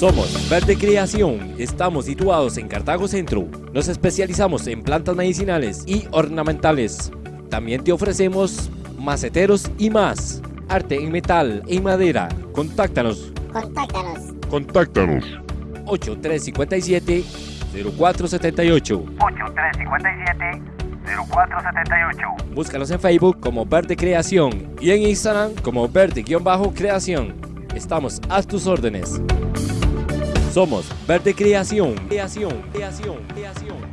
Somos Verde Creación. Estamos situados en Cartago Centro. Nos especializamos en plantas medicinales y ornamentales. También te ofrecemos maceteros y más. Arte en metal, en madera. Contáctanos. Contáctanos. Contáctanos. 8357 0478. 8357 0478. Búscanos en Facebook como Verde Creación y en Instagram como Verde-Creación. Estamos a tus órdenes. Somos Verde Creación. Creación, creación, creación.